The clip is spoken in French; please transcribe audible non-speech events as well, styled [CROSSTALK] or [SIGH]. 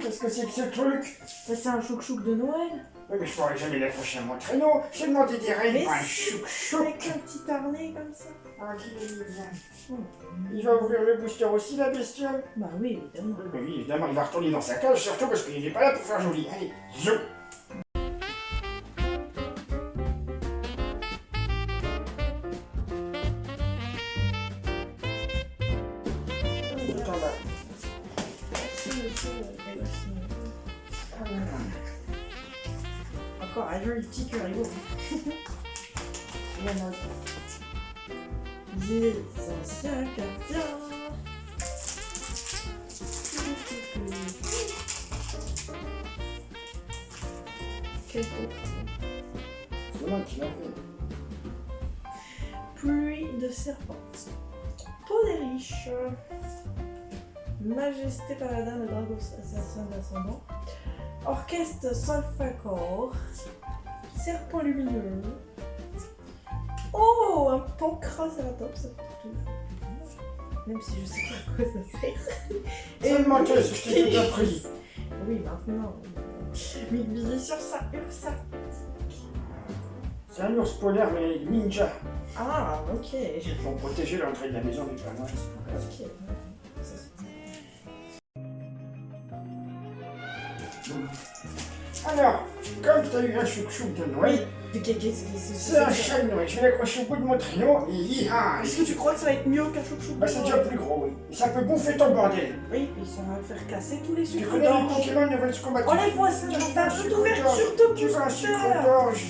qu'est-ce que c'est que ce truc Ça, c'est un chouk-chouk de Noël. Oui, mais je pourrais jamais l'accrocher à mon traîneau. J'ai demandé des règles, pas un chouc-chouc. Avec un petit harnais comme ça. Ah, est mignon. Il va ouvrir le booster aussi, la bestiole Bah oui, évidemment. Oui, oui, évidemment, il va retourner dans sa cage, surtout parce qu'il n'est pas là pour faire joli. Allez, zou Encore un joli petit curieux. La note. Des anciens gardiens. Quel beau. C'est moi qui l'ai fait. Pluie de serpents. Peau des riches. Majesté paladin, le dragon assassin d'ascendant. Orchestre solfacor. Serpent lumineux. Oh, un pancracératops, ça fait tout. Même si je sais pas à quoi ça sert. [LAUGHS] C'est une menteuse, je t'ai appris. Oui, maintenant. Mais visez sur ça, Ursa. C'est un ours polaire, mais ninja. Ah, ok. Ils vont protéger l'entrée de la maison du Noël. Ok. Ça, Alors, comme tu as eu un chouc-chouc de que c'est un chat de Noël. Je vais l'accrocher au bout de mon traîneau et hi-ha Est-ce que tu crois que ça va être mieux qu'un chouchou Bah, c'est déjà plus gros, oui. Et ça peut bouffer ton bordel. Oui, puis ça va faire casser tous les Tu sucres connais les. Pokémon ne veulent se combattre. Oh, les Tu veux t'as un toute sucre ouverture d'orge de Tu veux un sucre d'orge